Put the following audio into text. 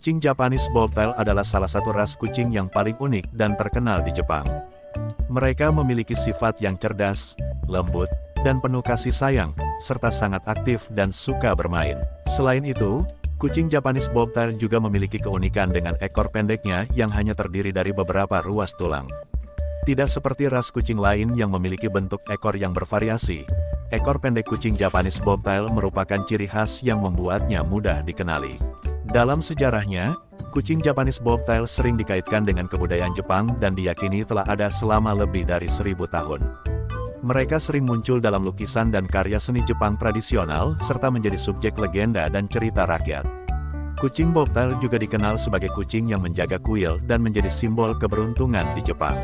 Kucing Japanese Bobtail adalah salah satu ras kucing yang paling unik dan terkenal di Jepang. Mereka memiliki sifat yang cerdas, lembut, dan penuh kasih sayang, serta sangat aktif dan suka bermain. Selain itu, kucing Japanese Bobtail juga memiliki keunikan dengan ekor pendeknya yang hanya terdiri dari beberapa ruas tulang. Tidak seperti ras kucing lain yang memiliki bentuk ekor yang bervariasi, ekor pendek kucing Japanese Bobtail merupakan ciri khas yang membuatnya mudah dikenali. Dalam sejarahnya, kucing Japanese Bobtail sering dikaitkan dengan kebudayaan Jepang dan diyakini telah ada selama lebih dari seribu tahun. Mereka sering muncul dalam lukisan dan karya seni Jepang tradisional, serta menjadi subjek legenda dan cerita rakyat. Kucing Bobtail juga dikenal sebagai kucing yang menjaga kuil dan menjadi simbol keberuntungan di Jepang.